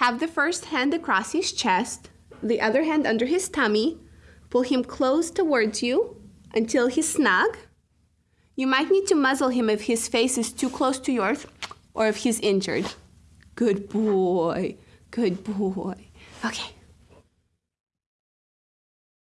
Have the first hand across his chest, the other hand under his tummy. Pull him close towards you until he's snug. You might need to muzzle him if his face is too close to yours or if he's injured. Good boy. Good boy. Okay.